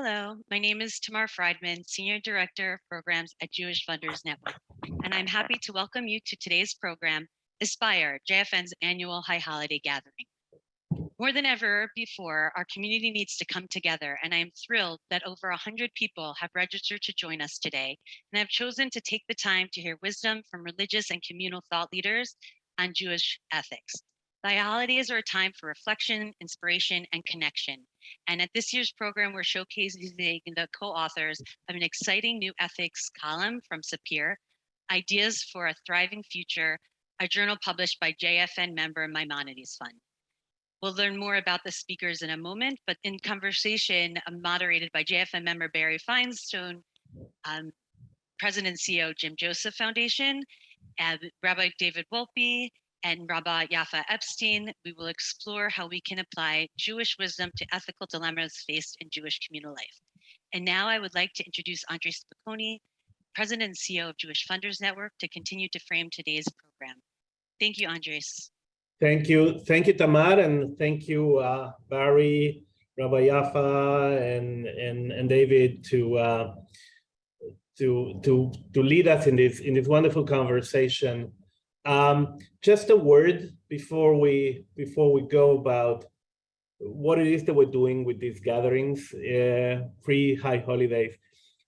Hello, my name is Tamar Friedman, Senior Director of Programs at Jewish Funders Network, and I'm happy to welcome you to today's program, Aspire, JFN's annual High Holiday Gathering. More than ever before, our community needs to come together, and I am thrilled that over 100 people have registered to join us today and have chosen to take the time to hear wisdom from religious and communal thought leaders on Jewish ethics. The holidays are a time for reflection, inspiration, and connection. And at this year's program, we're showcasing the co-authors of an exciting new ethics column from Sapir, Ideas for a Thriving Future, a journal published by JFN member Maimonides Fund. We'll learn more about the speakers in a moment, but in conversation uh, moderated by JFN member Barry Finestone, um, President and CEO Jim Joseph Foundation, and Rabbi David Wolpe, and Rabbi Yaffa Epstein, we will explore how we can apply Jewish wisdom to ethical dilemmas faced in Jewish communal life. And now I would like to introduce Andres Spokoiny, President and CEO of Jewish Funders Network, to continue to frame today's program. Thank you, Andres. Thank you. Thank you, Tamar, and thank you, uh, Barry, Rabbi Yaffa, and, and, and David to, uh, to, to, to lead us in this, in this wonderful conversation um, just a word before we before we go about what it is that we're doing with these gatherings uh, pre-high holidays.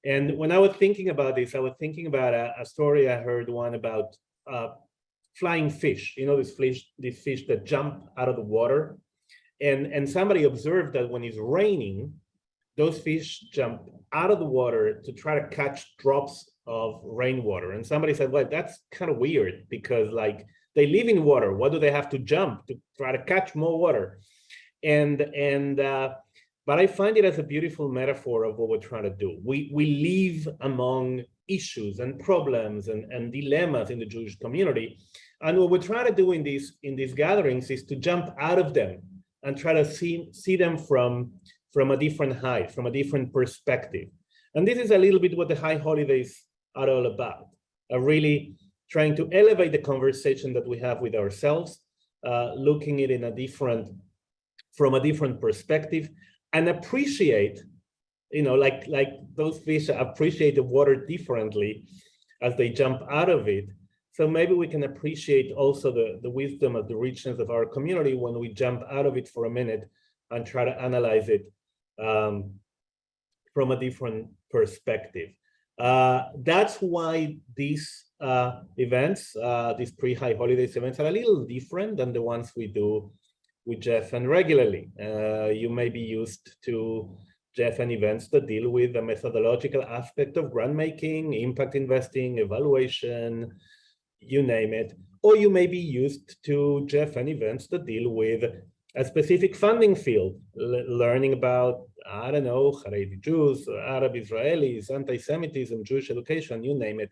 And when I was thinking about this, I was thinking about a, a story I heard one about uh, flying fish. You know, these fish, these fish that jump out of the water. And, and somebody observed that when it's raining, those fish jump out of the water to try to catch drops of rainwater. And somebody said, well, that's kind of weird because like they live in water. What do they have to jump to try to catch more water? And, and, uh, but I find it as a beautiful metaphor of what we're trying to do. We, we live among issues and problems and, and dilemmas in the Jewish community. And what we're trying to do in these, in these gatherings is to jump out of them and try to see, see them from, from a different height, from a different perspective. And this is a little bit what the high holidays are all about, are really trying to elevate the conversation that we have with ourselves, uh, looking it in a different, from a different perspective, and appreciate, you know, like, like those fish appreciate the water differently as they jump out of it. So maybe we can appreciate also the, the wisdom of the richness of our community when we jump out of it for a minute and try to analyze it um, from a different perspective. Uh, that's why these uh, events, uh, these pre-high holidays events are a little different than the ones we do with JFN regularly. You may be used to JFN events that deal with the methodological aspect of grant making, impact investing, evaluation, you name it. Or you may be used to JFN events that deal with a specific funding field, learning about I don't know, Haredi Jews, Arab Israelis, anti-Semitism, Jewish education, you name it.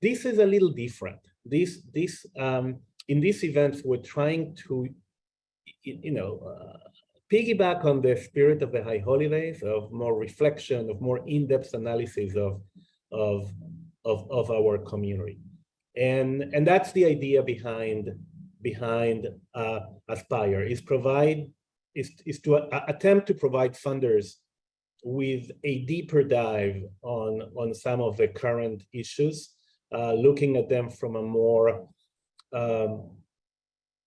This is a little different. This, this, um, in these events, we're trying to, you know, uh, piggyback on the spirit of the high holidays, of more reflection, of more in-depth analysis of, of, of, of our community. And, and that's the idea behind, behind uh, Aspire, is provide is, is to uh, attempt to provide funders with a deeper dive on, on some of the current issues, uh, looking at them from a more, um,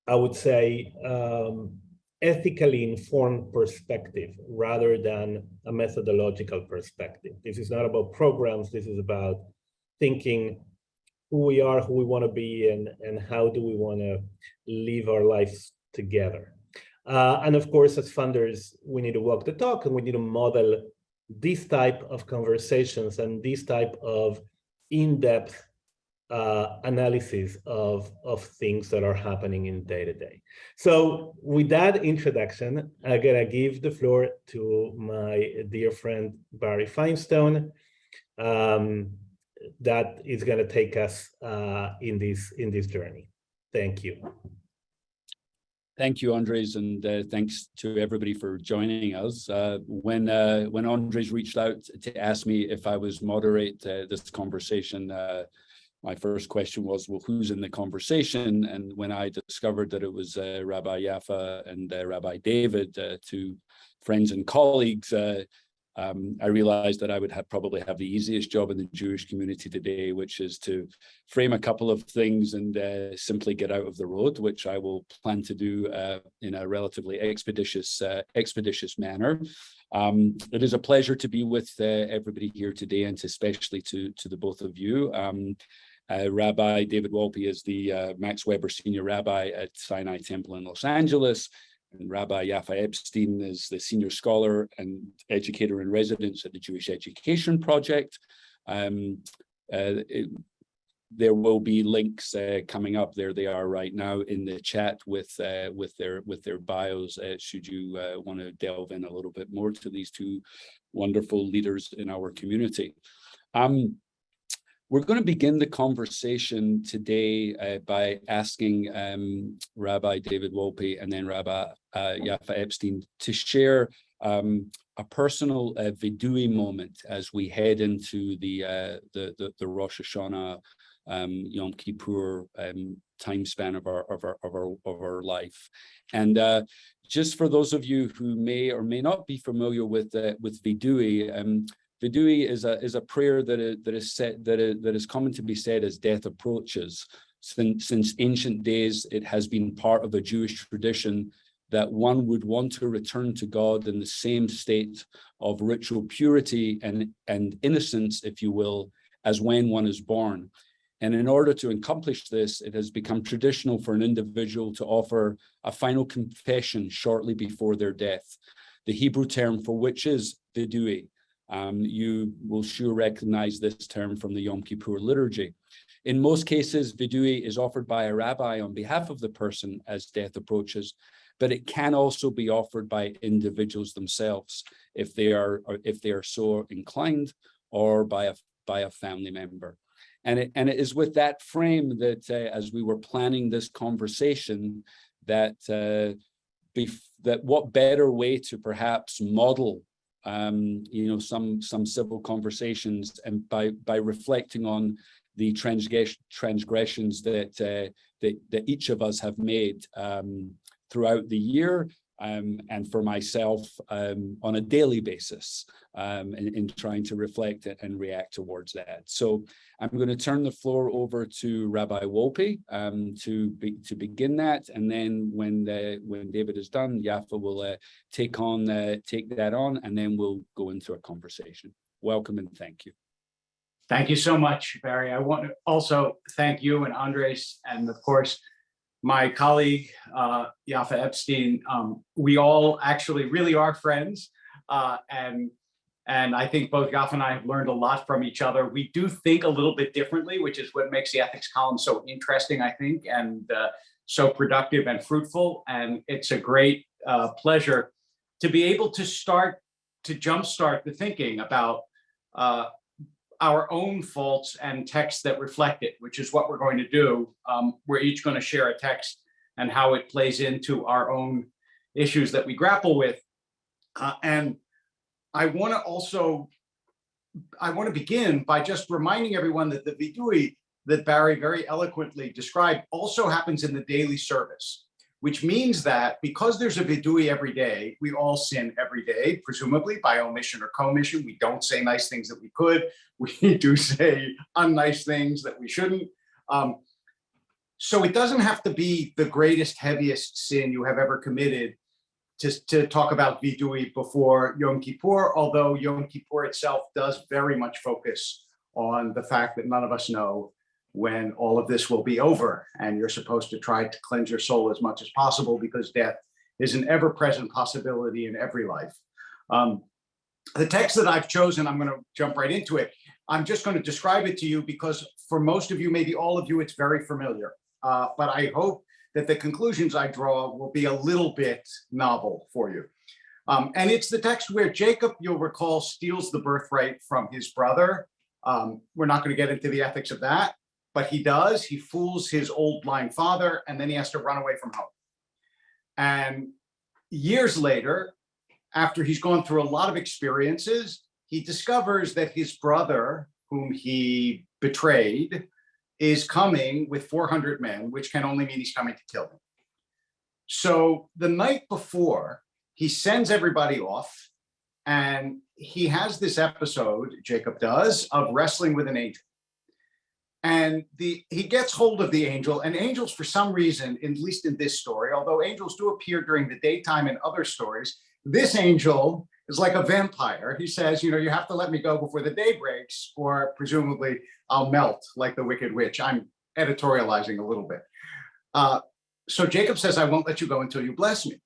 I would say, um, ethically informed perspective rather than a methodological perspective. This is not about programs, this is about thinking who we are, who we want to be, and, and how do we want to live our lives together. Uh, and of course, as funders, we need to walk the talk and we need to model this type of conversations and this type of in-depth uh, analysis of, of things that are happening in day to day. So with that introduction, I'm gonna give the floor to my dear friend, Barry Finestone, um, that is gonna take us uh, in, this, in this journey. Thank you. Thank you, Andres, and uh, thanks to everybody for joining us. Uh, when uh, when Andres reached out to ask me if I was moderate uh, this conversation, uh, my first question was, well, who's in the conversation? And when I discovered that it was Rabbi Yaffa and Rabbi David, two friends and colleagues, Um, I realized that I would have probably have the easiest job in the Jewish community today, which is to frame a couple of things and uh, simply get out of the road, which I will plan to do uh, in a relatively expeditious, uh, expeditious manner. Um, it is a pleasure to be with uh, everybody here today, and especially to to the both of you. Um, uh, Rabbi David Wolpe is the uh, Max Webb Senior Rabbi at Sinai Temple in Los Angeles. And Rabbi Yaffa Epstein is the senior scholar and educator in residence at the Jewish Education Project. Um, uh, it, there will be links uh, coming up. There they are right now in the chat with uh, with their with their bios. Uh, should you uh, want to delve in a little bit more to these two wonderful leaders in our community. Um, we're going to begin the conversation today uh, by asking um, Rabbi David Wolpe and then Rabbi uh, Yaffa Epstein to share um, a personal uh, vidui moment as we head into the, uh, the, the, the Rosh Hashanah um, Yom Kippur um, time span of our, of our, of our, of our life. And uh, just for those of you who may or may not be familiar with, uh, with vidui, um, Vidui is a is a prayer that is, that is set that is, that is common to be said as death approaches. Since since ancient days, it has been part of a Jewish tradition that one would want to return to God in the same state of ritual purity and and innocence, if you will, as when one is born. And in order to accomplish this, it has become traditional for an individual to offer a final confession shortly before their death. The Hebrew term for which is vidui, um, you will sure recognize this term from the Yom Kippur liturgy. In most cases, vidui is offered by a rabbi on behalf of the person as death approaches, but it can also be offered by individuals themselves if they are if they are so inclined or by a by a family member. And it, and it is with that frame that uh, as we were planning this conversation that uh, that what better way to perhaps model um, you know, some some civil conversations, and by by reflecting on the transgress transgressions that uh, that that each of us have made um, throughout the year, um, and for myself um, on a daily basis um, in, in, trying to reflect it and react towards that. So I'm going to turn the floor over to Rabbi Wolpe um, to be, to begin that, and then when the, when David is done, Yaffa will uh, take on uh, take that on, and then we'll go into a conversation. Welcome and thank you. Thank you so much, Barry. I want to also thank you and Andres, and of course, my colleague, uh, Yaffa Epstein, um, we all actually really are friends. Uh, and, and I think both Yaffa and I have learned a lot from each other. We do think a little bit differently, which is what makes the ethics column so interesting, I think, and uh, so productive and fruitful. And it's a great uh, pleasure to be able to start to jumpstart the thinking about uh, our own faults and texts that reflect it, which is what we're going to do. Um, we're each going to share a text and how it plays into our own issues that we grapple with. Uh, and I want to also, I want to begin by just reminding everyone that the vidui that Barry very eloquently described also happens in the daily service which means that because there's a vidui every day, we all sin every day, presumably by omission or commission. We don't say nice things that we could. We do say unnice things that we shouldn't. Um, so it doesn't have to be the greatest, heaviest sin you have ever committed to, to talk about vidui before Yom Kippur, although Yom Kippur itself does very much focus on the fact that none of us know when all of this will be over and you're supposed to try to cleanse your soul as much as possible because death is an ever-present possibility in every life. Um, the text that I've chosen, I'm going to jump right into it. I'm just going to describe it to you because for most of you, maybe all of you, it's very familiar. Uh, but I hope that the conclusions I draw will be a little bit novel for you. Um, and it's the text where Jacob, you'll recall, steals the birthright from his brother. Um, we're not going to get into the ethics of that but he does. He fools his old blind father, and then he has to run away from home. And years later, after he's gone through a lot of experiences, he discovers that his brother, whom he betrayed, is coming with 400 men, which can only mean he's coming to kill him. So the night before, he sends everybody off and he has this episode, Jacob does, of wrestling with an angel. And the he gets hold of the angel, and angels, for some reason, at least in this story, although angels do appear during the daytime in other stories, this angel is like a vampire. He says, you know, you have to let me go before the day breaks, or presumably I'll melt like the Wicked Witch. I'm editorializing a little bit. Uh, so Jacob says, I won't let you go until you bless me.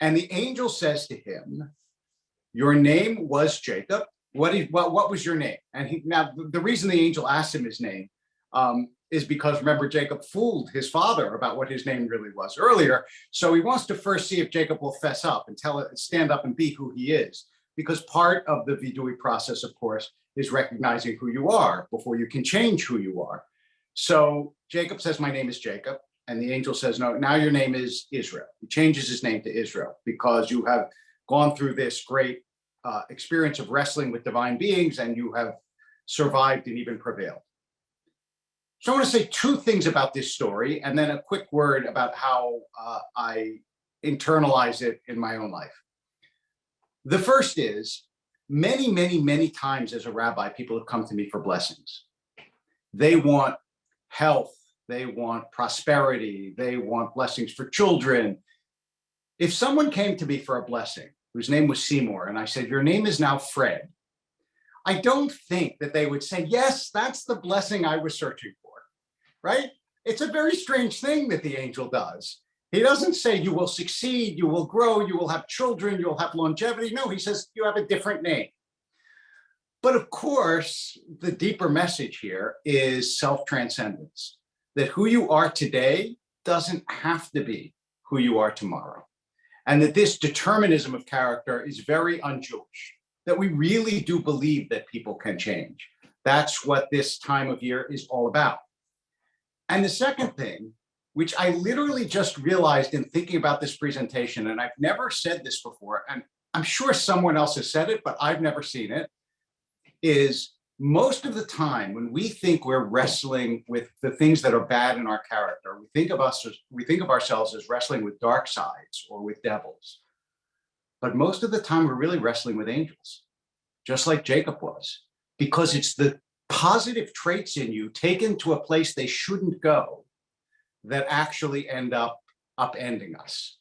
And the angel says to him, your name was Jacob. What, is, what, what was your name? And he, now the- reason the angel asked him his name um, is because remember Jacob fooled his father about what his name really was earlier. So he wants to first see if Jacob will fess up and tell it, stand up and be who he is. Because part of the vidui process, of course, is recognizing who you are before you can change who you are. So Jacob says, my name is Jacob. And the angel says, no, now your name is Israel. He changes his name to Israel because you have gone through this great uh, experience of wrestling with divine beings and you have survived and even prevailed. So I want to say two things about this story and then a quick word about how uh, I internalize it in my own life. The first is many, many, many times as a rabbi, people have come to me for blessings. They want health, they want prosperity, they want blessings for children. If someone came to me for a blessing, whose name was Seymour, and I said, your name is now Fred, I don't think that they would say, yes, that's the blessing I was searching for, right? It's a very strange thing that the angel does. He doesn't say you will succeed, you will grow, you will have children, you'll have longevity. No, he says you have a different name. But of course, the deeper message here is self-transcendence, that who you are today doesn't have to be who you are tomorrow. And that this determinism of character is very un-Jewish, that we really do believe that people can change. That's what this time of year is all about. And the second thing, which I literally just realized in thinking about this presentation, and I've never said this before, and I'm sure someone else has said it, but I've never seen it, is most of the time when we think we're wrestling with the things that are bad in our character, we think of us as we think of ourselves as wrestling with dark sides or with devils. But most of the time we're really wrestling with angels, just like Jacob was, because it's the positive traits in you taken to a place they shouldn't go that actually end up upending us.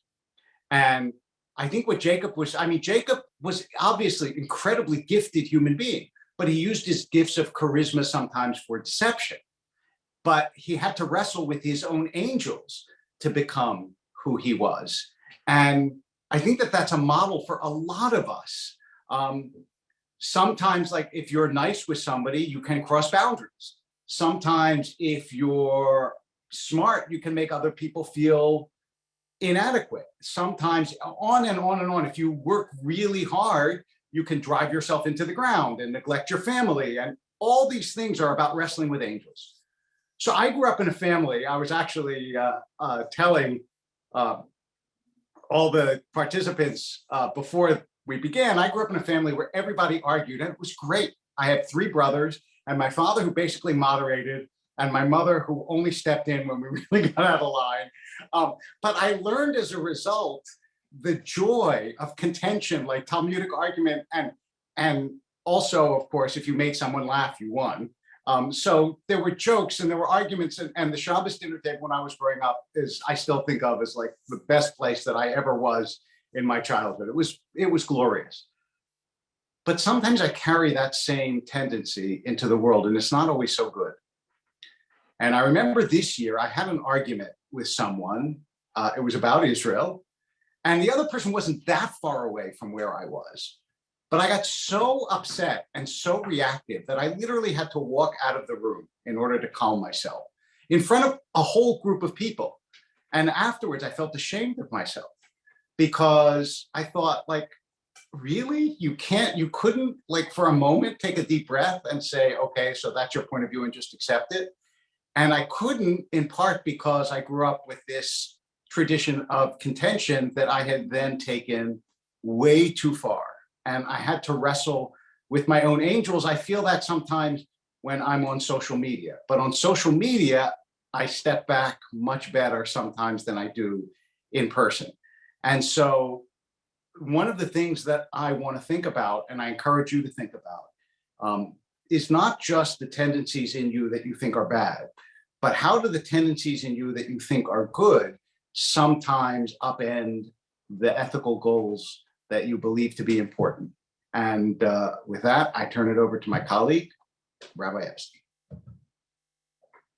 And I think what Jacob was, I mean, Jacob was obviously incredibly gifted human being but he used his gifts of charisma sometimes for deception. But he had to wrestle with his own angels to become who he was. And I think that that's a model for a lot of us. Um, sometimes, like if you're nice with somebody, you can cross boundaries. Sometimes if you're smart, you can make other people feel inadequate. Sometimes on and on and on. If you work really hard, you can drive yourself into the ground and neglect your family. And all these things are about wrestling with angels. So I grew up in a family, I was actually uh, uh, telling uh, all the participants uh, before we began, I grew up in a family where everybody argued and it was great. I had three brothers and my father who basically moderated and my mother who only stepped in when we really got out of line. Um, but I learned as a result the joy of contention, like Talmudic argument, and and also, of course, if you made someone laugh, you won. Um, so there were jokes and there were arguments, and, and the Shabbos dinner table when I was growing up is I still think of as like the best place that I ever was in my childhood. It was it was glorious. But sometimes I carry that same tendency into the world, and it's not always so good. And I remember this year I had an argument with someone. Uh, it was about Israel, and the other person wasn't that far away from where I was. But I got so upset and so reactive that I literally had to walk out of the room in order to calm myself in front of a whole group of people. And afterwards, I felt ashamed of myself because I thought like, really? You can't, you couldn't like for a moment take a deep breath and say, okay, so that's your point of view and just accept it. And I couldn't in part because I grew up with this tradition of contention that I had then taken way too far. And I had to wrestle with my own angels. I feel that sometimes when I'm on social media, but on social media, I step back much better sometimes than I do in person. And so one of the things that I want to think about, and I encourage you to think about, um, is not just the tendencies in you that you think are bad, but how do the tendencies in you that you think are good sometimes upend the ethical goals that you believe to be important? And uh, with that, I turn it over to my colleague, Rabbi Epstein.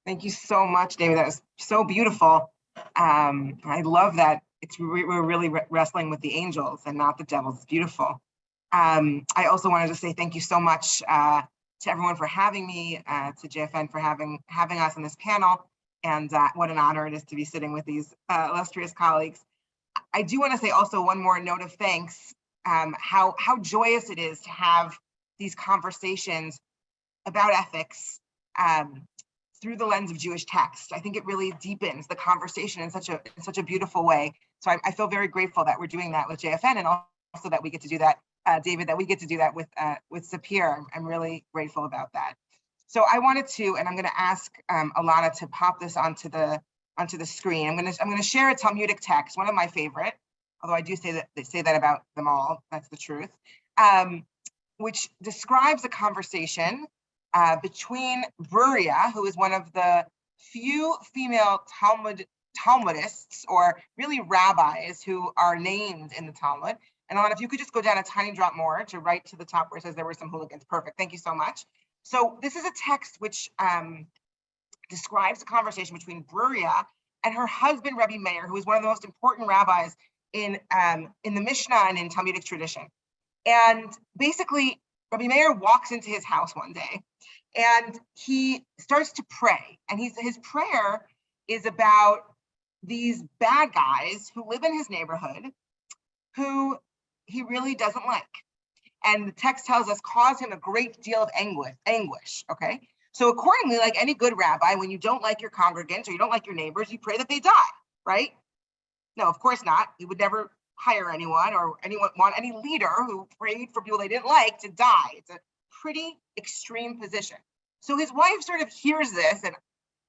Thank you so much, David. That was so beautiful. Um, I love that it's we- we're really re- wrestling with the angels and not the devils. It's beautiful. Um, I also wanted to say thank you so much uh, to everyone for having me, uh, to JFN for having having us on this panel, and uh, what an honor it is to be sitting with these uh, illustrious colleagues. I do want to say also one more note of thanks. Um, how how joyous it is to have these conversations about ethics. Um, through the lens of Jewish text. I think it really deepens the conversation in such a in such a beautiful way. So I, I feel very grateful that we're doing that with JFN and also that we get to do that, uh, David, that we get to do that with uh, with Sapir. I'm, I'm really grateful about that. So I wanted to, and I'm going to ask um, Alana to pop this onto the onto the screen. I'm going to I'm going to share a Talmudic text, one of my favorite, although I do say that they say that about them all. That's the truth, um, which describes a conversation uh, between Bruria, who is one of the few female Talmud Talmudists, or really rabbis who are named in the Talmud. And Alana, if you could just go down a tiny drop more to right to the top where it says there were some hooligans. Perfect. Thank you so much. So this is a text which um, describes a conversation between Bruria and her husband, Rebbe Meir, who is one of the most important rabbis in um, in the Mishnah and in Talmudic tradition. And basically, Rabbi Meir walks into his house one day and he starts to pray. And he's his prayer is about these bad guys who live in his neighborhood who he really doesn't like. And the text tells us cause him a great deal of anguish, anguish. Okay. So accordingly, like any good rabbi, when you don't like your congregants or you don't like your neighbors, you pray that they die, right? No, of course not. You would never hire anyone or anyone want any leader who prayed for people they didn't like to die. It's a pretty extreme position. So his wife sort of hears this and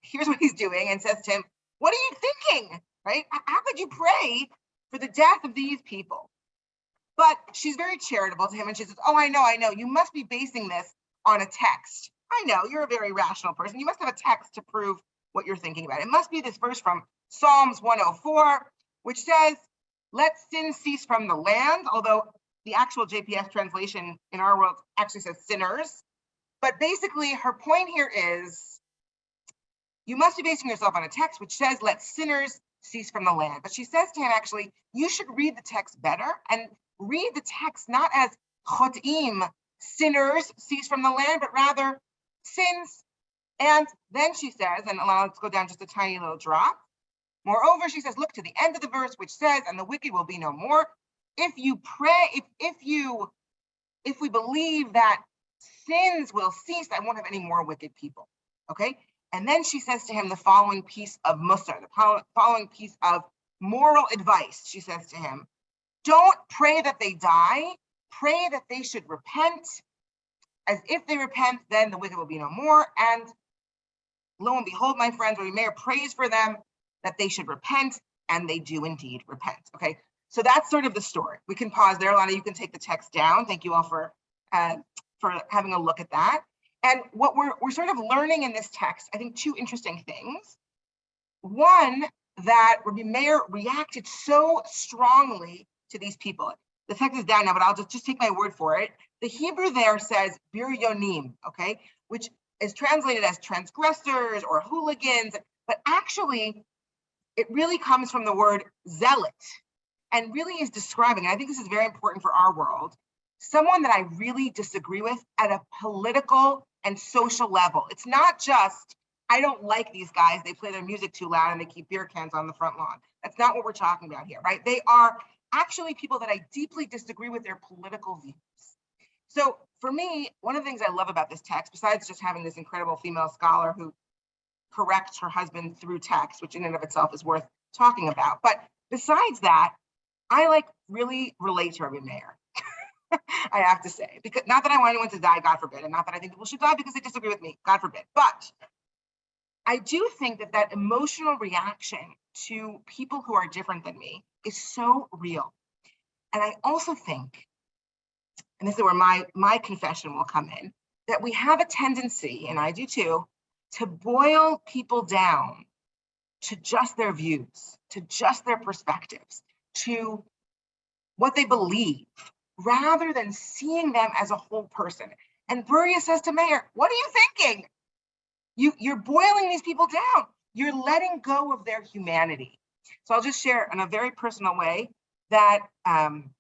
hears what he's doing and says to him, What are you thinking? Right? How could you pray for the death of these people? But she's very charitable to him and she says, Oh, I know, I know. You must be basing this on a text. I know you're a very rational person. You must have a text to prove what you're thinking about. It must be this verse from Psalms 104, which says, let sin cease from the land, although the actual JPS translation in our world actually says sinners. But basically, her point here is you must be basing yourself on a text which says, let sinners cease from the land. But she says to him, actually, you should read the text better and read the text not as chotim, sinners cease from the land, but rather sins. And then she says, and allow let's go down just a tiny little drop. Moreover, she says, look to the end of the verse, which says, and the wicked will be no more. If you pray, if if you, if we believe that sins will cease, I won't have any more wicked people. Okay. And then she says to him the following piece of musar, the following piece of moral advice. She says to him, don't pray that they die, pray that they should repent. As if they repent, then the wicked will be no more. And lo and behold, my friends, we may praise for them that they should repent, and they do indeed repent. Okay, so that's sort of the story. We can pause there, Lana. You can take the text down. Thank you all for uh, for having a look at that. And what we're we're sort of learning in this text, I think, two interesting things. One, that Rabbi Meir reacted so strongly to these people. The text is down now, but I'll just, just take my word for it. The Hebrew there says biryonim, okay, which is translated as transgressors or hooligans, but actually it really comes from the word zealot and really is describing, and I think this is very important for our world, someone that I really disagree with at a political and social level. It's not just, I don't like these guys, they play their music too loud and they keep beer cans on the front lawn. That's not what we're talking about here, right? They are actually people that I deeply disagree with their political views. So for me, one of the things I love about this text, besides just having this incredible female scholar who corrects her husband through text, which in and of itself is worth talking about. But besides that, I like really relate to Rabbi Meir. I have to say, because not that I want anyone to die, God forbid, and not that I think people should die because they disagree with me, God forbid. But I do think that that emotional reaction to people who are different than me is so real. And I also think, and this is where my, my confession will come in, that we have a tendency, and I do too, to boil people down to just their views, to just their perspectives, to what they believe, rather than seeing them as a whole person. And Bruria says to Meir, what are you thinking? You, you're boiling these people down. You're letting go of their humanity. So I'll just share in a very personal way that um,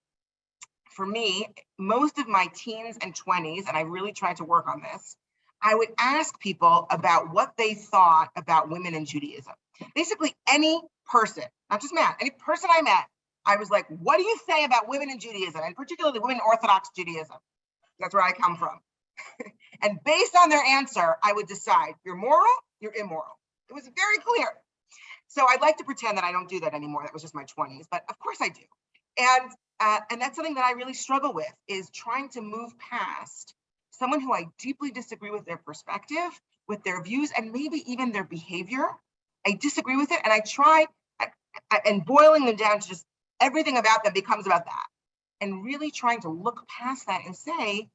for me, most of my teens and 20s, and I really tried to work on this, I would ask people about what they thought about women in Judaism. Basically, any person, not just man, any person I met, I was like, what do you say about women in Judaism, and particularly women in Orthodox Judaism? That's where I come from. and based on their answer, I would decide you're moral, you're immoral. It was very clear. So I'd like to pretend that I don't do that anymore. That was just my 20s, but of course I do. And uh, and that's something that I really struggle with is trying to move past someone who I deeply disagree with their perspective, with their views, and maybe even their behavior. I disagree with it, and I try I, I, and boiling them down to just everything about them becomes about that, and really trying to look past that and say,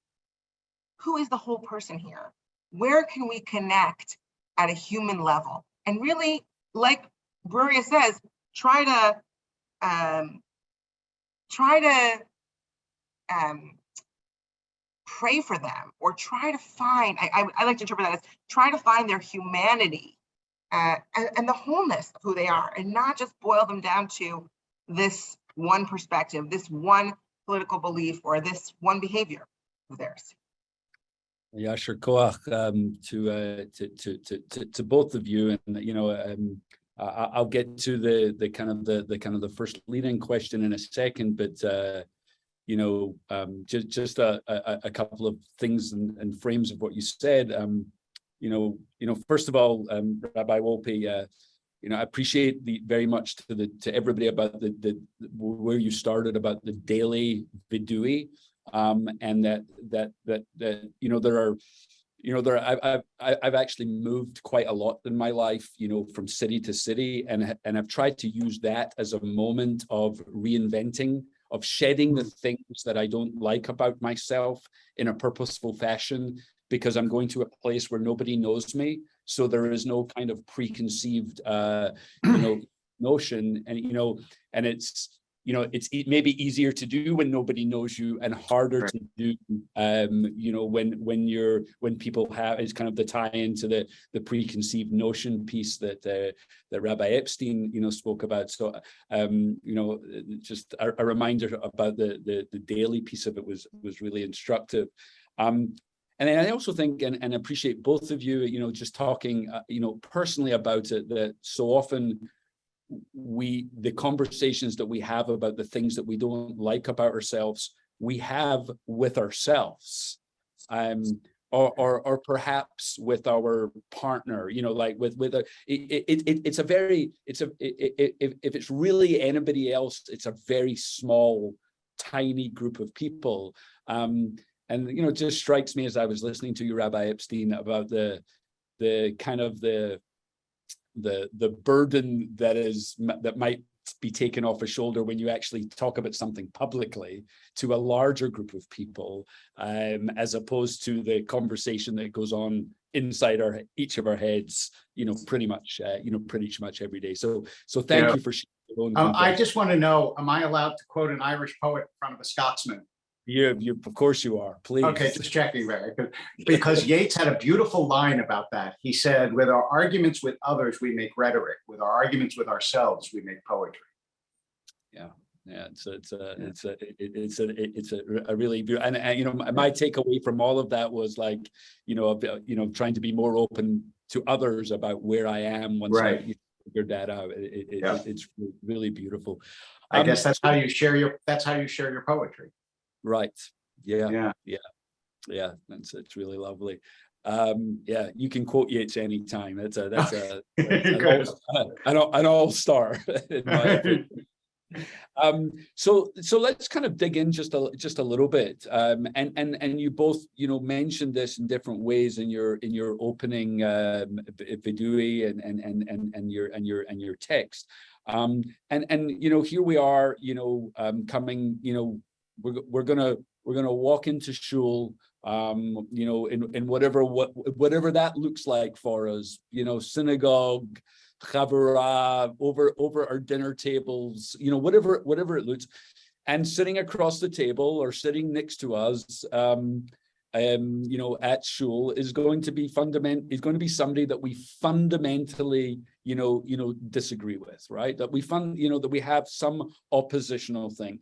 who is the whole person here? Where can we connect at a human level? And really, like Bruria says, try to um, try to um, pray for them or try to find, I, I, I like to interpret that as try to find their humanity uh, and, and the wholeness of who they are and not just boil them down to this one perspective, this one political belief or this one behavior of theirs. Yasher Koach, um, to, uh, to, to, to, to, to both of you. And, you know, um, I, I'll get to the, the kind of the, the kind of the first leading question in a second, but, uh, you know, um, just, just a, a, a couple of things and, and frames of what you said. Um, you know, you know, first of all, um, Rabbi Wolpe, uh, you know, I appreciate the very much to the to everybody about the the where you started about the daily vidui, um, and that that that that you know there are, you know, there I've I've I've actually moved quite a lot in my life, you know, from city to city, and and I've tried to use that as a moment of reinventing, of shedding the things that I don't like about myself in a purposeful fashion, because I'm going to a place where nobody knows me. So there is no kind of preconceived, uh, you know, notion and, you know, and it's, you know, it's e maybe easier to do when nobody knows you and harder Right. to do, um, you know, when, when you're, when people have, is kind of the tie into the, the preconceived notion piece that, uh, that Rabbi Epstein, you know, spoke about. So, um, you know, just a, a reminder about the, the, the daily piece of it was, was really instructive. Um, and then I also think and, and appreciate both of you, you know, just talking, uh, you know, personally about it, that so often we, the conversations that we have about the things that we don't like about ourselves, we have with ourselves. Um, or, or, or perhaps with our partner, you know, like with, with a, it, it, it, it's a very, it's a, it, it, if, if it's really anybody else, it's a very small, tiny group of people. Um, and you know, it just strikes me as I was listening to you, Rabbi Epstein, about the the kind of the the the burden that is that might be taken off a shoulder when you actually talk about something publicly to a larger group of people, um, as opposed to the conversation that goes on inside our each of our heads, you know, pretty much, uh, you know, pretty much every day. So, so thank Yeah. you for sharing your own Um, I just want to know, am I allowed to quote an Irish poet in front of a Scotsman? You, you, of course you are. Please. Okay, just checking, Barry, 'cause- because Yeats had a beautiful line about that. He said, with our arguments with others, we make rhetoric. With our arguments with ourselves, we make poetry. Yeah, Yeah, it's a, it's a, it's a, it's a, it's a, a really, beau- and, and, you know, my, my takeaway from all of that was like, you know, you know, trying to be more open to others about where I am once I Right. figured that out. It, it, it- it's really beautiful. I Um, guess that's how you share your, that's how you share your poetry. Right, yeah, Yeah. yeah, that's, it's really lovely. Um, yeah, you can quote Yeats anytime. That's a, that's a, an all- an all- an all-star. in my opinion. Um, so, so let's kind of dig in just a, just a little bit. Um, and, and, and you both, you know, mentioned this in different ways in your, in your opening, um, vidui and, and, and, and, and your, and your, and your text. Um, and, and, you know, here we are, you know, um, coming, you know, we're, we're gonna, we're gonna walk into shul, um, you know, in, in whatever, what, whatever that looks like for us, you know, synagogue, chavurah, over, over our dinner tables, you know, whatever, whatever it looks. And sitting across the table or sitting next to us, um, um, you know, at shul is going to be fundament, is going to be somebody that we fundamentally, you know, you know, disagree with, right? That we fund, you know, that we have some oppositional thing.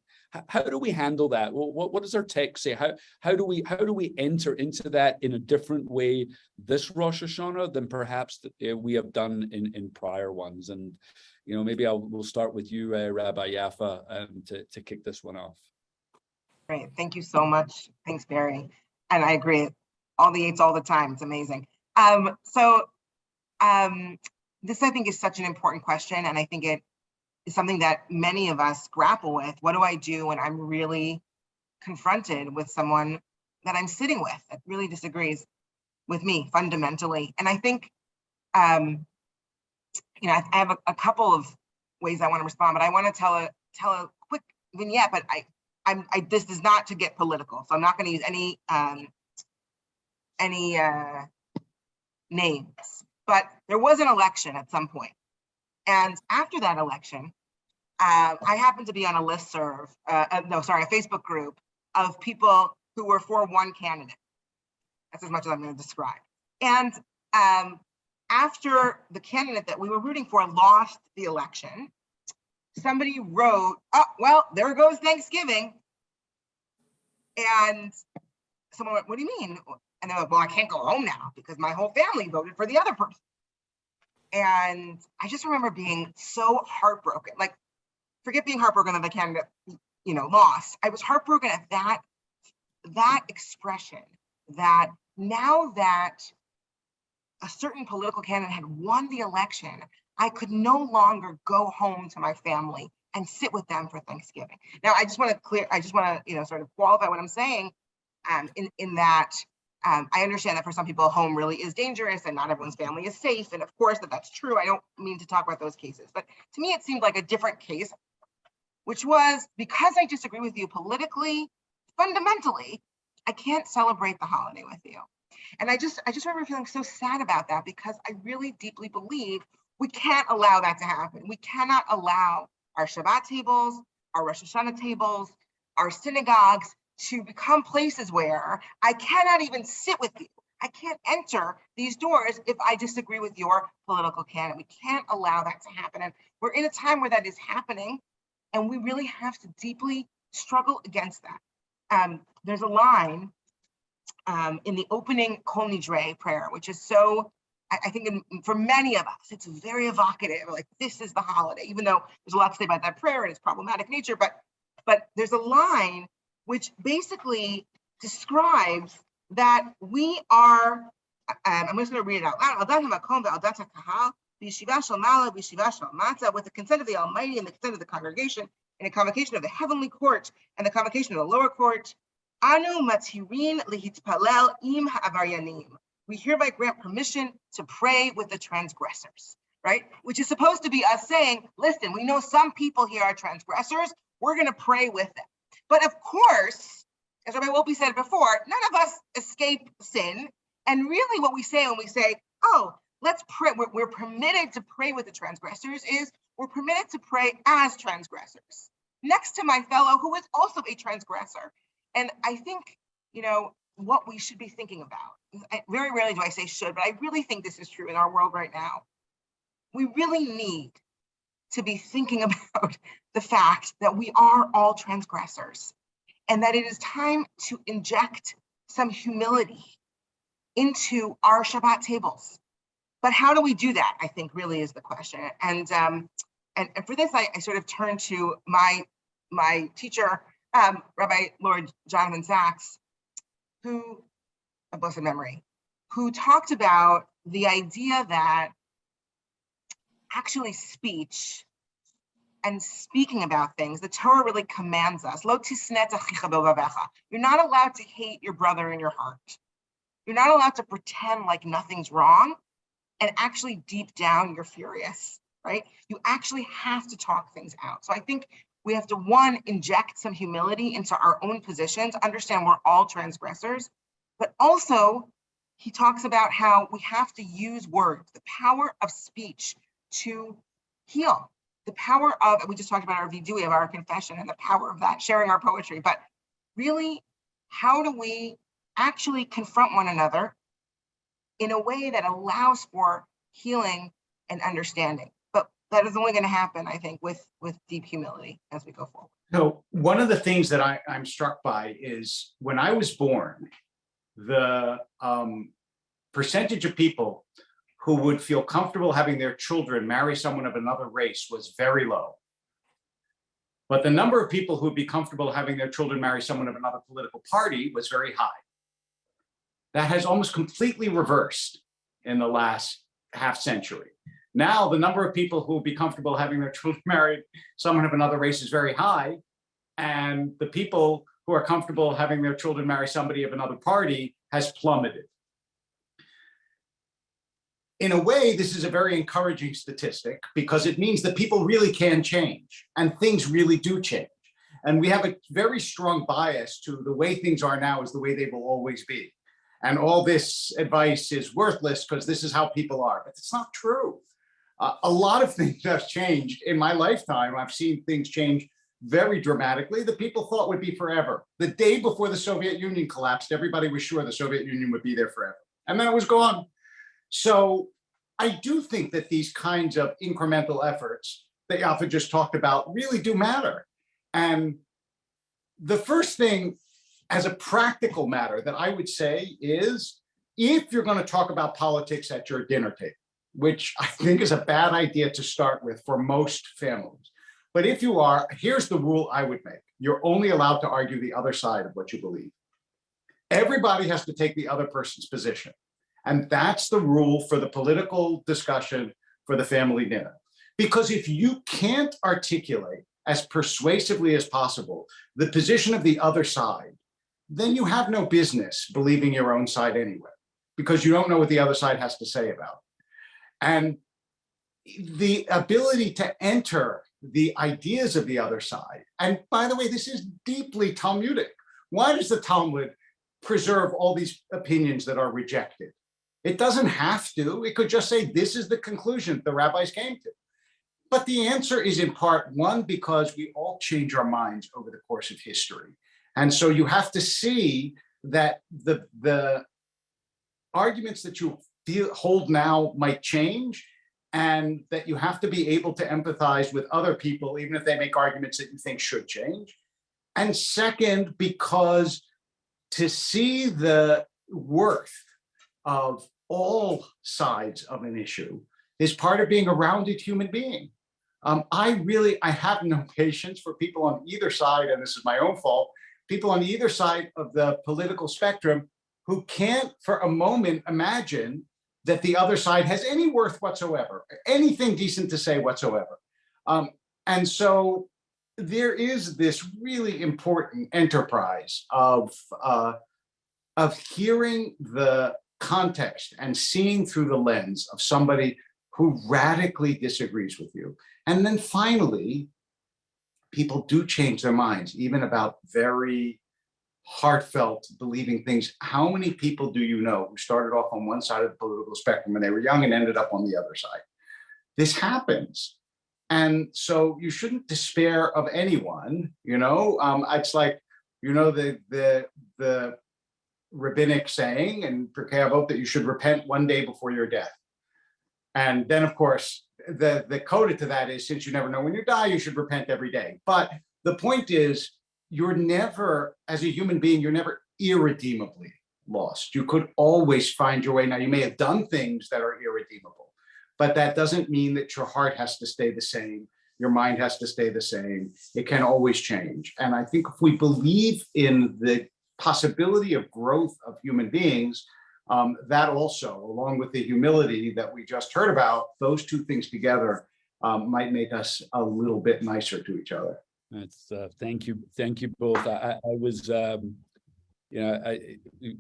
How, do we handle that? Well, what, what does our text say? How, how do we, how do we enter into that in a different way this Rosh Hashanah than perhaps uh, we have done in, in prior ones? And, you know, maybe I'll, we'll start with you, uh, Rabbi Yaffa, um, to, to kick this one off. Great, thank you so much. Thanks, Barry. And I agree, all the Yeats all the time, it's amazing. Um, so um, this, I think, is such an important question, and I think it is something that many of us grapple with. What do I do when I'm really confronted with someone that I'm sitting with that really disagrees with me fundamentally? And I think, um, you know, I, have a, a couple of ways I want to respond, but I want to tell a tell a quick vignette. But I, I'm, I, this is not to get political, so I'm not going to use any, um, any, uh, names, but there was an election at some point. And after that election, uh, I happened to be on a listserv, uh, uh, no, sorry, a Facebook group of people who were for one candidate. That's as much as I'm going to describe. And um, after the candidate that we were rooting for lost the election, somebody wrote, oh, well, there goes Thanksgiving. And someone went, what do you mean? And they're like, well, I can't go home now because my whole family voted for the other person. And I just remember being so heartbroken, like forget being heartbroken that the candidate, you know, lost. I was heartbroken at that, that expression that now that a certain political candidate had won the election, I could no longer go home to my family and sit with them for Thanksgiving. Now, I just want to clear, I just want to, you know, sort of qualify what I'm saying um, in, in that um, I understand that for some people, home really is dangerous and not everyone's family is safe. And of course that that's true. I don't mean to talk about those cases, but to me, it seemed like a different case, which was because I disagree with you politically, fundamentally, I can't celebrate the holiday with you. And I just, I just remember feeling so sad about that because I really deeply believe we can't allow that to happen. We cannot allow our Shabbat tables, our Rosh Hashanah tables, our synagogues to become places where I cannot even sit with you. I can't enter these doors if I disagree with your political candidate. We can't allow that to happen. And we're in a time where that is happening, and we really have to deeply struggle against that. Um, there's a line um, in the opening Kol Nidre prayer, which is so, I, I think in, for many of us, it's very evocative, like this is the holiday, even though there's a lot to say about that prayer and its problematic nature, but, but there's a line which basically describes that we are, um, I'm just gonna read it out loud, "Adat hamakom ve'adat ha'kahal, b'yeshiva shel mala, b'yeshiva shel mata, with the consent of the Almighty and the consent of the congregation, and the convocation of the heavenly court and the convocation of the lower court, anu matirin lihitpalel im ha'avaryanim. We hereby grant permission to pray with the transgressors, right? Which is supposed to be us saying, listen, we know some people here are transgressors, we're gonna pray with them. But of course, as Rabbi Wolpe said before, none of us escape sin. And really what we say when we say, oh, let's pray, we're, we're permitted to pray with the transgressors is we're permitted to pray as transgressors next to my fellow who is also a transgressor. And I think, you know, what we should be thinking about, I- very rarely do I say should, but I really think this is true in our world right now. We really need to be thinking about the fact that we are all transgressors and that it is time to inject some humility into our Shabbat tables. But how do we do that? I think really is the question. And um, and, and for this, I, I sort of turn to my my teacher, um, Rabbi Lord Jonathan Sacks, who, a blessed memory, who talked about the idea that actually speech and speaking about things, the Torah really commands us. You're not allowed to hate your brother in your heart. You're not allowed to pretend like nothing's wrong and actually deep down you're furious. right? You actually have to talk things out. So I think we have to, one, inject some humility into our own positions, understand we're all transgressors, but also he talks about how we have to use words, the power of speech to heal, the power of, we just talked about our we have our confession and the power of that, sharing our poetry, but really, how do we actually confront one another in a way that allows for healing and understanding? But that is only going to happen, I think, with, with deep humility as we go forward. So one of the things that I, I'm struck by is when I was born, the um, percentage of people who would feel comfortable having their children marry someone of another race was very low. But the number of people who would be comfortable having their children marry someone of another political party was very high. That has almost completely reversed in the last half century. Now, the number of people who would be comfortable having their children married someone of another race is very high. And the people who are comfortable having their children marry somebody of another party has plummeted. In a way, this is a very encouraging statistic because it means that people really can change and things really do change. And we have a very strong bias to the way things are now is the way they will always be. And all this advice is worthless because this is how people are, but it's not true. Uh, a lot of things have changed in my lifetime. I've seen things change very dramatically that people thought would be forever. The day before the Soviet Union collapsed, everybody was sure the Soviet Union would be there forever. And then it was gone. So I do think that these kinds of incremental efforts that Yaffa just talked about really do matter. And the first thing as a practical matter that I would say is if you're going to talk about politics at your dinner table, which I think is a bad idea to start with for most families. But if you are, here's the rule I would make. You're only allowed to argue the other side of what you believe. Everybody has to take the other person's position. And that's the rule for the political discussion for the family dinner. Because if you can't articulate as persuasively as possible the position of the other side, then you have no business believing your own side anyway, because you don't know what the other side has to say about it. And the ability to enter the ideas of the other side, and by the way, this is deeply Talmudic. Why does the Talmud preserve all these opinions that are rejected? It doesn't have to. It could just say, this is the conclusion the rabbis came to. But the answer is in part one, because we all change our minds over the course of history. And so you have to see that the, the arguments that you feel, hold now might change and that you have to be able to empathize with other people, even if they make arguments that you think should change. And second, because to see the worth of all sides of an issue is part of being a rounded human being. Um, I really, I have no patience for people on either side, and this is my own fault, people on either side of the political spectrum who can't for a moment imagine that the other side has any worth whatsoever, anything decent to say whatsoever. Um, and so there is this really important enterprise of, uh, of hearing the context and seeing through the lens of somebody who radically disagrees with you. And then finally, people do change their minds, even about very heartfelt believing things. How many people do you know who started off on one side of the political spectrum when they were young and ended up on the other side? This happens. And so you shouldn't despair of anyone, you know, um, it's like, you know, the, the, the rabbinic saying and Pirkei Avot that you should repent one day before your death. And then, of course, the, the coda to that is since you never know when you die, you should repent every day. But the point is, you're never, as a human being, you're never irredeemably lost. You could always find your way. Now, you may have done things that are irredeemable, but that doesn't mean that your heart has to stay the same. Your mind has to stay the same. It can always change. And I think if we believe in the possibility of growth of human beings, um, that also, along with the humility that we just heard about, those two things together um, might make us a little bit nicer to each other. That's, uh, thank you, thank you both. I, I, was, um, you know, I,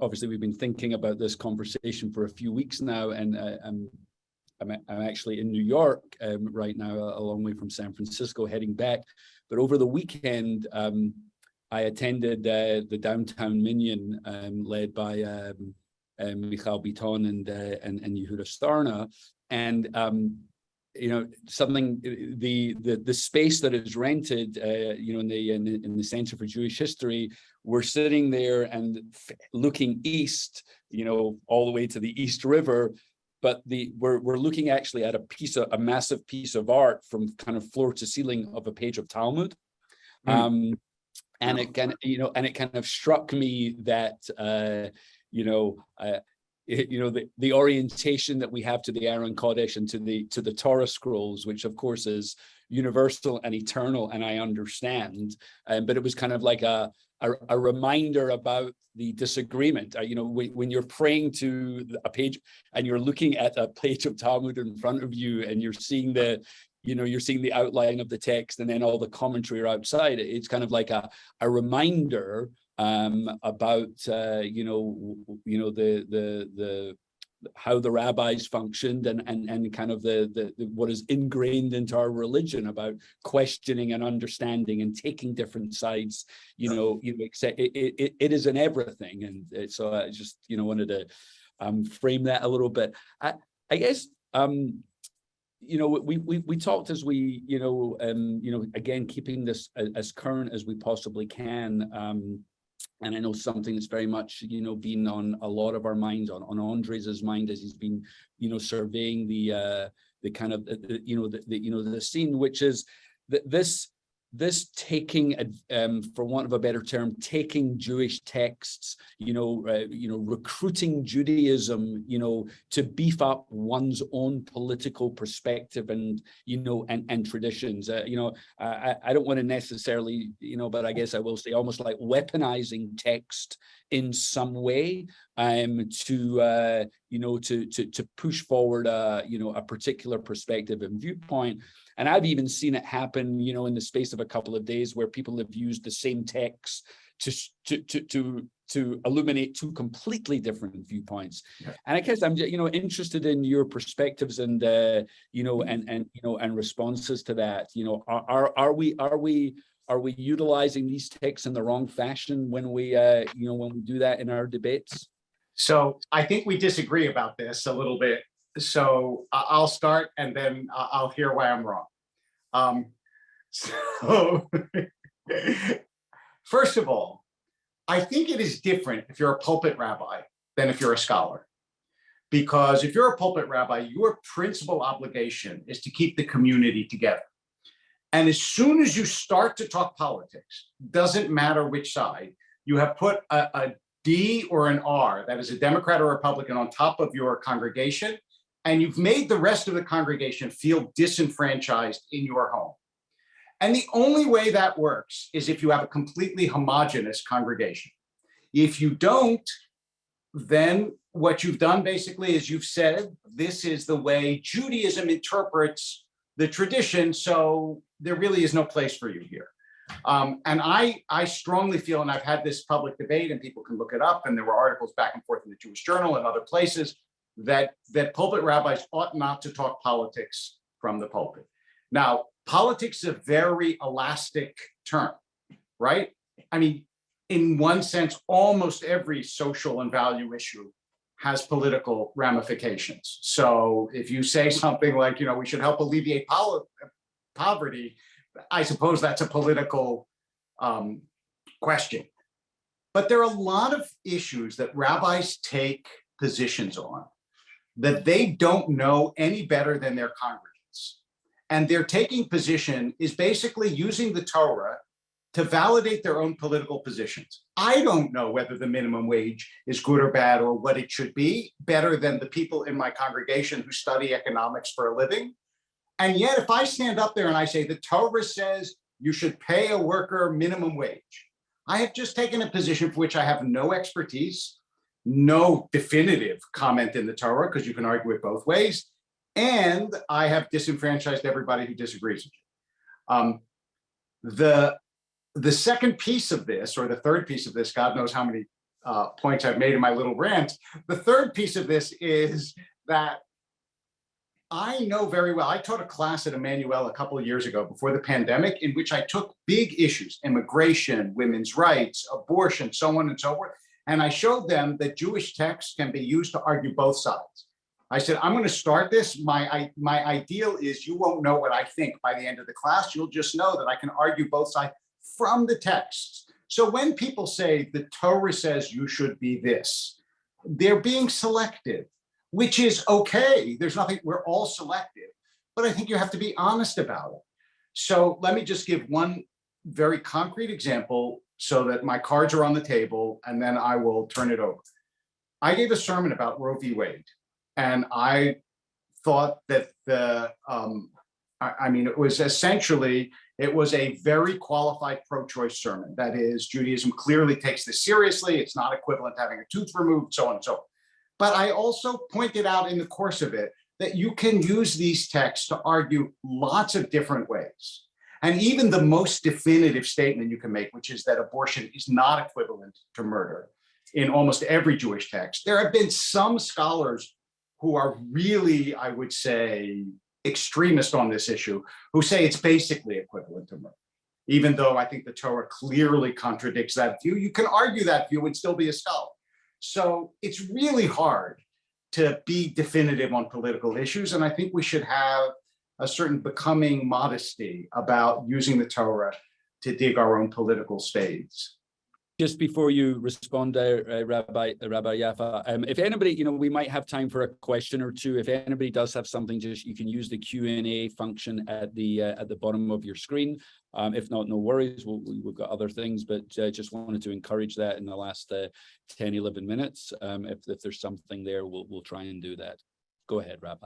obviously we've been thinking about this conversation for a few weeks now, and I, I'm, I'm, I'm actually in New York um, right now, a a long way from San Francisco, heading back. But over the weekend, um, I attended uh, the downtown Minyan um, led by um, uh, Michal Biton and, uh, and, and Yehuda Sarna. And, um, you know, something, uh, the, the, the space that is rented, uh, you know, in the, in the, in the Center for Jewish History, we're sitting there and f- looking east, you know, all the way to the East River. But the, we're, we're looking actually at a piece of, a massive piece of art from kind of floor to ceiling of a page of Talmud. Hmm. Um, and it kind of, you know, and it kind of struck me that, uh, you know, uh, it- you know, the, the orientation that we have to the Aron Kodesh and to the, to the Torah scrolls, which of course is universal and eternal, and I understand. Um, but it was kind of like a, a, a reminder about the disagreement. Uh, you know, when, when you're praying to a page and you're looking at a page of Talmud in front of you and you're seeing the, you know, you're seeing the outline of the text and then all the commentary are outside. It's kind of like a, a reminder um, about, uh, you know, you know, the, the, the, how the rabbis functioned and, and, and kind of the, the, the, what is ingrained into our religion about questioning and understanding and taking different sides, you know, you know, it, it, it- it is in everything. And uh, so I just, you know, wanted to um, frame that a little bit. I, I guess, um, you know, we, we, we talked as we, you know, um, you know, again, keeping this as, current as we possibly can. Um, and I know something that's very much, you know, been on a lot of our minds, on, on Andres's mind as he's been, you know, surveying the, uh, the kind of, the, the- you know, the, the, you know, the scene, which is that this, this taking, um, for want of a better term, taking Jewish texts, you know, uh, you know, recruiting Judaism, you know, to beef up one's own political perspective and, you know, and, and traditions. Uh, you know, I, I- I don't want to necessarily, you know, but I guess I will say almost like weaponizing text in some way um, to, uh, you know, to, to, to push forward, uh, you know, a particular perspective and viewpoint. And I've even seen it happen, you know, in the space of a couple of days where people have used the same text to, to, to, to, to illuminate two completely different viewpoints. Yeah. And I guess I'm, you know, interested in your perspectives and, uh, you know, and, and, you know, and responses to that, you know, are, are, are we, are we, are we utilizing these texts in the wrong fashion when we, uh, you know, when we do that in our debates? So I think we disagree about this a little bit. So I'll start and then I- I'll hear why I'm wrong. Um, so first of all, I think it is different if you're a pulpit rabbi than if you're a scholar. Because if you're a pulpit rabbi, your principal obligation is to keep the community together. And as soon as you start to talk politics, doesn't matter which side, you have put a, a D or an R, that is a Democrat or Republican on top of your congregation, and you've made the rest of the congregation feel disenfranchised in your home. And the only way that works is if you have a completely homogenous congregation. If you don't, then what you've done basically is you've said, this is the way Judaism interprets the tradition, so there really is no place for you here. Um, and I, I strongly feel, and I've had this public debate and people can look it up, and there were articles back and forth in the Jewish Journal and other places, that, that pulpit rabbis ought not to talk politics from the pulpit. Now, politics is a very elastic term, right? I mean, in one sense, almost every social and value issue has political ramifications. So if you say something like, you know, we should help alleviate poverty, I suppose that's a political um, question. But there are a lot of issues that rabbis take positions on that they don't know any better than their congregants. And their taking position is basically using the Torah to validate their own political positions. I don't know whether the minimum wage is good or bad or what it should be, better than the people in my congregation who study economics for a living. And yet, if I stand up there and I say the Torah says you should pay a worker minimum wage, I have just taken a position for which I have no expertise, no definitive comment in the Torah, because you can argue it both ways, and I have disenfranchised everybody who disagrees with you. Um, the the second piece of this, or the third piece of this, God knows how many uh, points I've made in my little rant. The third piece of this is that I know very well, I taught a class at Emmanuel a couple of years ago before the pandemic in which I took big issues, immigration, women's rights, abortion, so on and so forth. And I showed them that Jewish texts can be used to argue both sides. I said, I'm going to start this. My, I, my ideal is you won't know what I think by the end of the class. You'll just know that I can argue both sides from the texts. So when people say the Torah says you should be this, they're being selective, which is okay. There's nothing, we're all selective, but I think you have to be honest about it. So let me just give one very concrete example so that my cards are on the table and then I will turn it over. I gave a sermon about Roe v. Wade and I thought that the, um, I, I mean, it was essentially, it was a very qualified pro-choice sermon. That is, Judaism clearly takes this seriously. It's not equivalent to having a tooth removed, so on and so forth. But I also pointed out in the course of it that you can use these texts to argue lots of different ways. And even the most definitive statement you can make, which is that abortion is not equivalent to murder in almost every Jewish text. There have been some scholars who are really, I would say, extremist on this issue, who say it's basically equivalent to murder. Even though I think the Torah clearly contradicts that view, you can argue that view and still be a scholar. So it's really hard to be definitive on political issues. And I think we should have a certain becoming modesty about using the Torah to dig our own political spades. Just before you respond, uh, uh, Rabbi Rabbi Yaffa, um, if anybody, you know, we might have time for a question or two. If anybody does have something, just you can use the Q and A function at the uh, at the bottom of your screen. Um, if not, no worries. We'll, we've got other things, but uh, just wanted to encourage that in the last uh, 10, 11 minutes. Um, if, if there's something there, we'll we'll try and do that. Go ahead, Rabbi.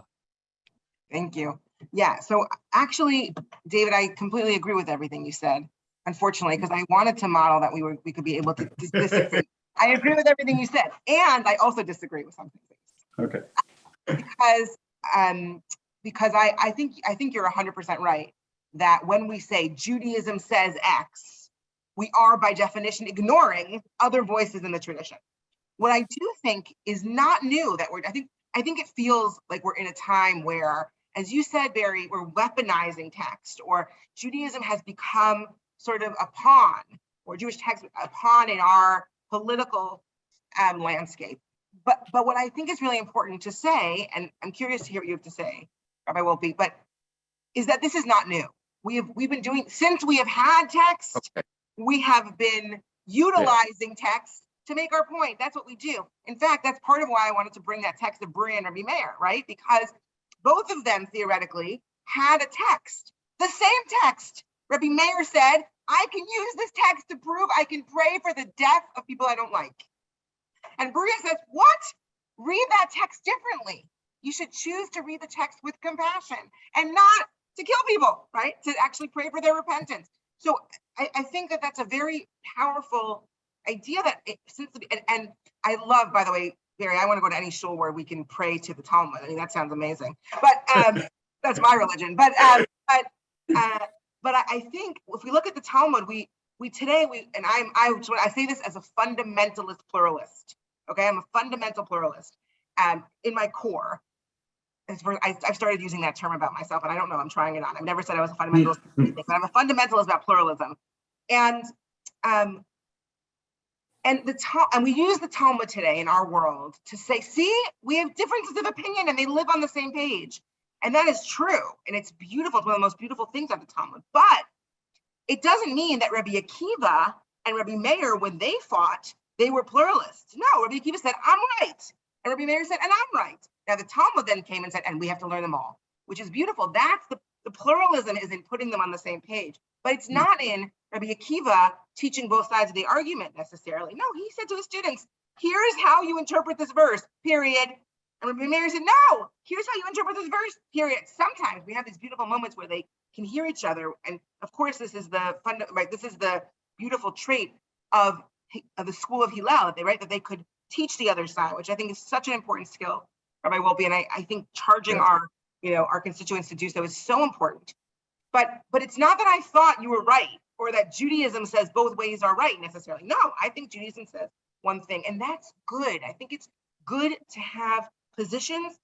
Thank you. Yeah, so actually, David, I completely agree with everything you said, unfortunately, because I wanted to model that we were, we could be able to dis- disagree. I agree with everything you said, and I also disagree with some things. Okay. Because, um, because I, I think, I think you're hundred percent right, that when we say Judaism says X, we are by definition ignoring other voices in the tradition. What I do think is not new that we're, I think, I think it feels like we're in a time where, as you said, Barry, we're weaponizing text or Judaism has become sort of a pawn or Jewish text a pawn in our political um, landscape. But but what I think is really important to say, and I'm curious to hear what you have to say, Rabbi Wolpe, but is that this is not new. We have we've been doing since we have had text, Okay. we have been utilizing text to make our point. That's what we do. In fact, that's part of why I wanted to bring that text of Bruriah and Rabbi Meir, right? Because both of them theoretically had a text, the same text. Rabbi Meir said, I can use this text to prove I can pray for the death of people I don't like. And Bruriah says, what? Read that text differently. You should choose to read the text with compassion and not to kill people, right? To actually pray for their repentance. So I, I think that that's a very powerful idea that it, since the, and, and I love, by the way, Barry, I want to go to any shul where we can pray to the Talmud. I mean, that sounds amazing. But um, that's my religion. But um, but uh, but I, I think if we look at the Talmud, we we today we and I'm I I say this as a fundamentalist pluralist. Okay, I'm a fundamental pluralist. Um, in my core, as for, I, I've started using that term about myself, and I don't know. I'm trying it on. I've never said I was a fundamentalist, but I'm a fundamentalist about pluralism. And um, and the Tal- and we use the Talmud today in our world to say, see, we have differences of opinion and they live on the same page. And that is true. And it's beautiful. It's one of the most beautiful things of the Talmud. But it doesn't mean that Rabbi Akiva and Rabbi Meir, when they fought, they were pluralists. No, Rabbi Akiva said, I'm right. And Rabbi Meir said, and I'm right. Now the Talmud then came and said, and we have to learn them all, which is beautiful. That's the, the pluralism is in putting them on the same page. But it's mm. not in Rabbi Akiva teaching both sides of the argument necessarily. No, he said to his students, here is how you interpret this verse, period. And Rabbi Meir said, no, here's how you interpret this verse, period. Sometimes we have these beautiful moments where they can hear each other. And of course, this is the fun, right? This is the beautiful trait of, of the school of Hillel, that they right that they could teach the other side, which I think is such an important skill, Rabbi Wolpe. And I, I think charging Yeah. our, you know, our constituents to do so is so important. But but it's not that I thought you were right or that Judaism says both ways are right necessarily. No, I think Judaism says one thing, and that's good. I think it's good to have positions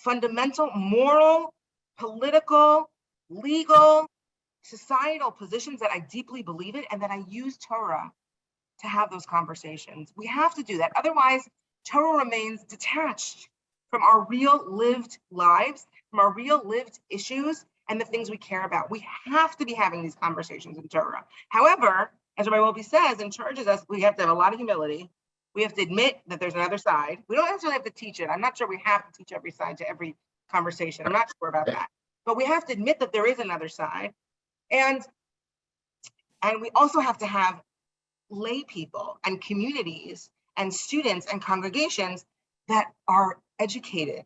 fundamental moral, political, legal, societal positions that I deeply believe in and that I use Torah to have those conversations. We have to do that. Otherwise, Torah remains detached from our real lived lives, from our real lived issues and the things we care about. We have to be having these conversations in Torah. However, as Rabbi Wolpe says and charges us, we have to have a lot of humility. We have to admit that there's another side. We don't necessarily have to teach it. I'm not sure we have to teach every side to every conversation. I'm not sure about that. But we have to admit that there is another side. And, and we also have to have lay people and communities and students and congregations that are educated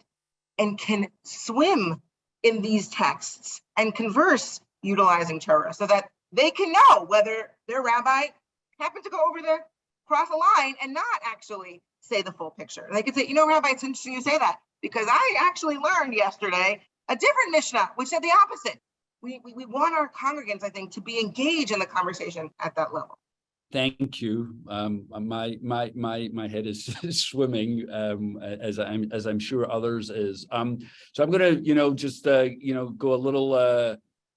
and can swim in these texts and converse utilizing Torah so that they can know whether their rabbi happened to go over the cross a line and not actually say the full picture. They could say, you know, Rabbi, it's interesting you say that because I actually learned yesterday a different Mishnah, which said the opposite. We, we, we want our congregants, I think, to be engaged in the conversation at that level. Thank you. Um, my my my my head is swimming um, as I'm as I'm sure others is. Um, so I'm gonna you know just uh, you know go a little uh,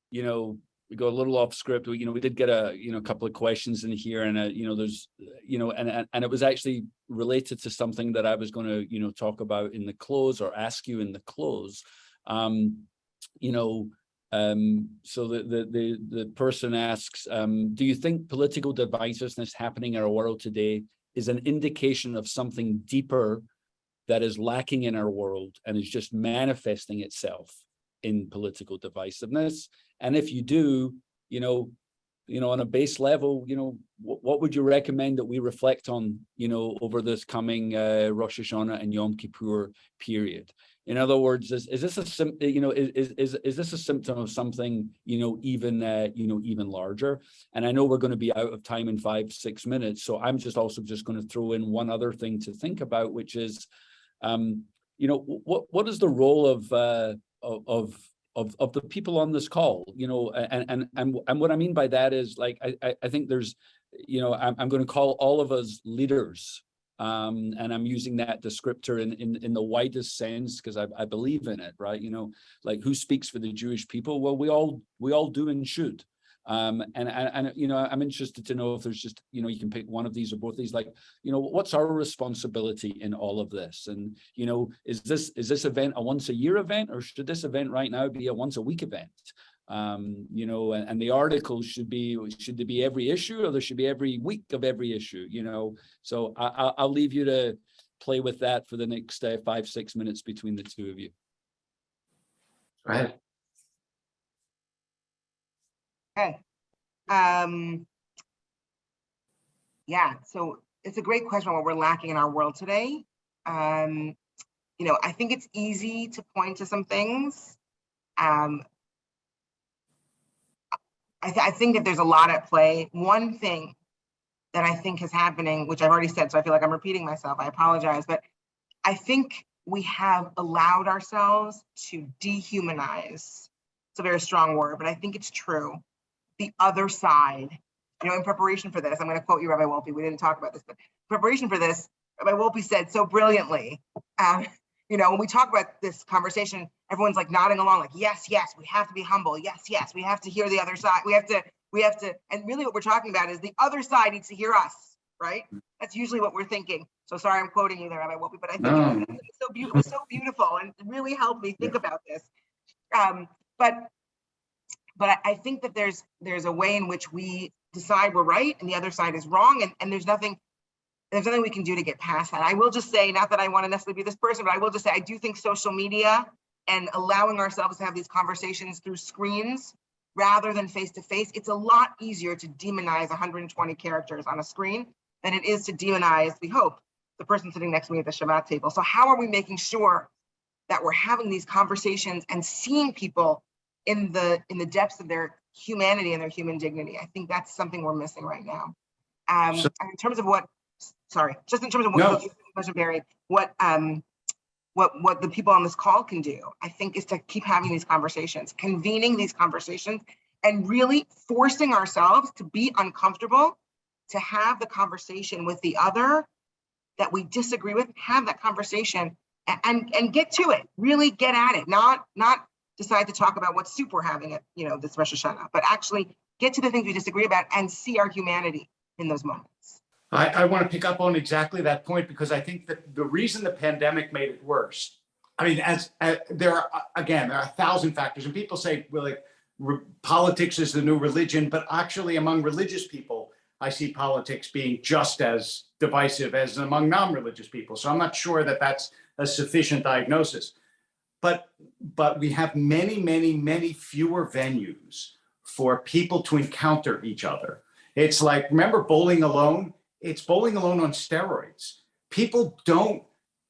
you know we go a little off script. We, you know we did get a you know a couple of questions in here, and uh, you know there's you know and and and it was actually related to something that I was going to you know talk about in the close or ask you in the close. Um, you know um, so the, the, the, the person asks, um, do you think political divisiveness happening in our world today is an indication of something deeper that is lacking in our world and is just manifesting itself in political divisiveness? And if you do, you know, you know, on a base level, you know, what, would you recommend that we reflect on, you know, over this coming uh, Rosh Hashanah and Yom Kippur period? In other words, is, is this a you know, is, is, is this a symptom of something, you know, even, uh, you know, even larger? And I know we're going to be out of time in five, six minutes. So I'm just also just going to throw in one other thing to think about, which is, um, you know, what, what is the role of, uh, of, of, of the people on this call, you know, and, and, and, and what I mean by that is like, I, I think there's, you know, I'm, I'm going to call all of us leaders, um, and I'm using that descriptor in, in, in the widest sense because I, I believe in it, right? You know, like who speaks for the Jewish people? Well, we all we all do and should. Um, and, and, and, you know, I'm interested to know if there's just, you know, you can pick one of these or both of these, like, you know, what's our responsibility in all of this? And, you know, is this, is this event a once a year event or should this event right now be a once a week event? um you know and, and the articles should be should there be every issue or there should be every week of every issue you know so i I'll, leave you to play with that for the next uh, five six minutes between the two of you Go ahead. Okay. Um, yeah, so it's a great question what we're lacking in our world today. Um, you know, I think it's easy to point to some things. Um, I, th I think that there's a lot at play. One thing that I think is happening, which I've already said, so I feel like I'm repeating myself, I apologize, but I think we have allowed ourselves to dehumanize. It's a very strong word, but I think it's true. The other side, you know, in preparation for this, I'm going to quote you, Rabbi Wolpe. We didn't talk about this, but in preparation for this, Rabbi Wolpe said so brilliantly, um, you know, when we talk about this conversation, everyone's like nodding along, like, yes, yes, we have to be humble. Yes, yes, we have to hear the other side. We have to, we have to, and really what we're talking about is the other side needs to hear us, right? That's usually what we're thinking. So sorry, I'm quoting you there, Rabbi Wolpe, but I think No. was so beautiful, so beautiful and really helped me think about this. Um, but but I, think that there's there's a way in which we decide we're right and the other side is wrong and, and there's nothing there's nothing we can do to get past that. I will just say, not that I want to necessarily be this person, but I will just say I do think social media and allowing ourselves to have these conversations through screens rather than face to face, it's a lot easier to demonize 120 characters on a screen than it is to demonize, we hope, the person sitting next to me at the Shabbat table. So how are we making sure that we're having these conversations and seeing people in the in the depths of their humanity and their human dignity? I think that's something we're missing right now. Um, So- in terms of what, sorry, just in terms of No. what, question, Barry, what um, what what the people on this call can do, I think, is to keep having these conversations, convening these conversations, and really forcing ourselves to be uncomfortable, to have the conversation with the other that we disagree with, have that conversation A- And, and get to it, really get at it, not, not decide to talk about what soup we're having at, you know, this Rosh Hashanah, but actually get to the things we disagree about and see our humanity in those moments. I, I want to pick up on exactly that point because I think that the reason the pandemic made it worse, I mean, as, uh, there are, uh, again, there are a thousand factors and people say, well, like, politics is the new religion, but actually among religious people, I see politics being just as divisive as among non-religious people. So I'm not sure that that's a sufficient diagnosis. But, but we have many, many, many fewer venues for people to encounter each other. It's like, remember bowling alone? It's bowling alone on steroids. People don't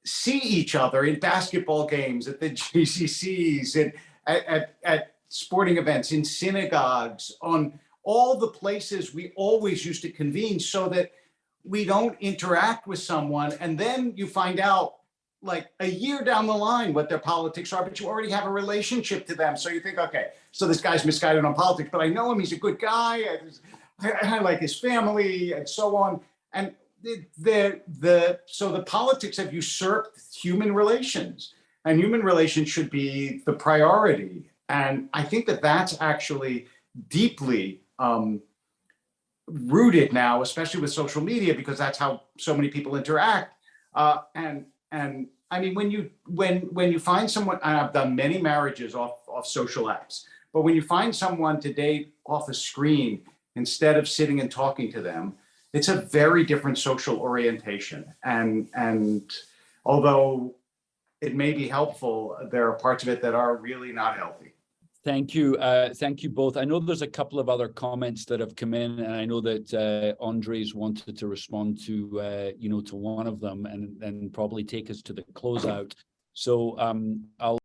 see each other in basketball games, at the JCCs, and at, at, at sporting events, in synagogues, on all the places we always used to convene so that we don't interact with someone. And then you find out like a year down the line what their politics are, but you already have a relationship to them. So you think, okay, so this guy's misguided on politics, but I know him, he's a good guy. I, I like his family and so on. And the, the, the, so the politics have usurped human relations and human relations should be the priority. And I think that that's actually deeply um, rooted now, especially with social media, because that's how so many people interact. Uh, and and I mean, when you when when you find someone, I've done many marriages off off social apps, but when you find someone to date off a screen instead of sitting and talking to them, it's a very different social orientation. And and although it may be helpful, there are parts of it that are really not healthy. Thank you. Uh, thank you both. I know there's a couple of other comments that have come in and I know that uh, Andres wanted to respond to, uh, you know, to one of them and, and probably take us to the closeout. So um, I'll